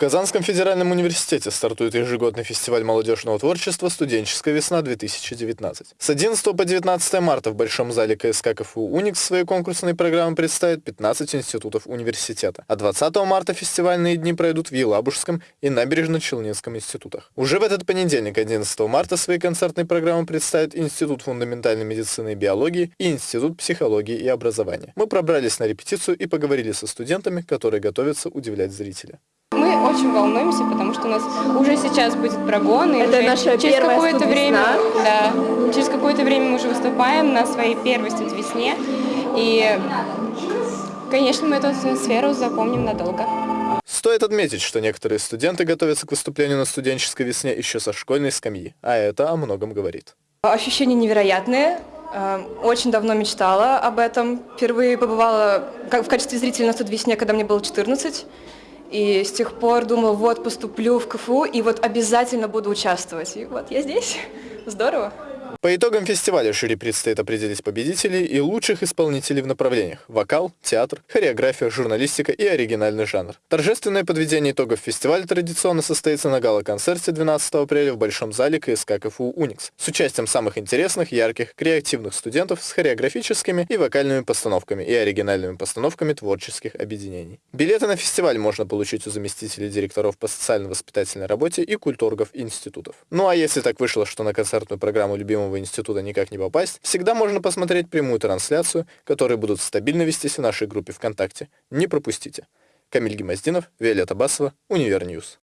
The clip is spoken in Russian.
Казанском федеральном университете стартует ежегодный фестиваль молодежного творчества «Студенческая весна-2019». С 11 по 19 марта в Большом зале КСК КФУ «Уникс» свои конкурсные программы представят 15 институтов университета, а 20 марта фестивальные дни пройдут в Елабужском и Набережно-Челнинском институтах. Уже в этот понедельник, 11 марта, свои концертные программы представят Институт фундаментальной медицины и биологии и Институт психологии и образования. Мы пробрались на репетицию и поговорили со студентами, которые готовятся удивлять зрителя. Очень волнуемся, потому что у нас уже сейчас будет прогон. И Это уже наша через какое-то время, да, через какое-то время мы уже выступаем на своей первой студвесне. И, конечно, мы эту атмосферу запомним надолго. Стоит отметить, что некоторые студенты готовятся к выступлению на студенческой весне еще со школьной скамьи, а это о многом говорит. Ощущения невероятные. Э, Очень давно мечтала об этом. Впервые побывала как в качестве зрителя на студвесне, когда мне было 14. И с тех пор думала, вот поступлю в КФУ и вот обязательно буду участвовать. И вот я здесь. Здорово. По итогам фестиваля жюри предстоит определить победителей и лучших исполнителей в направлениях – вокал, театр, хореография, журналистика и оригинальный жанр. Торжественное подведение итогов фестиваля традиционно состоится на гала-концерте 12 апреля в Большом зале КСК КФУ «Уникс» с участием самых интересных, ярких, креативных студентов с хореографическими и вокальными постановками и оригинальными постановками творческих объединений. Билеты на фестиваль можно получить у заместителей директоров по социально-воспитательной работе и культургов институтов. Ну а если так вышло, что на концертную программу любимого института никак не попасть, всегда можно посмотреть прямую трансляцию, которые будут стабильно вестись в нашей группе ВКонтакте. Не пропустите. Камиль Гемоздинов, Виолетта Басова, Univer News.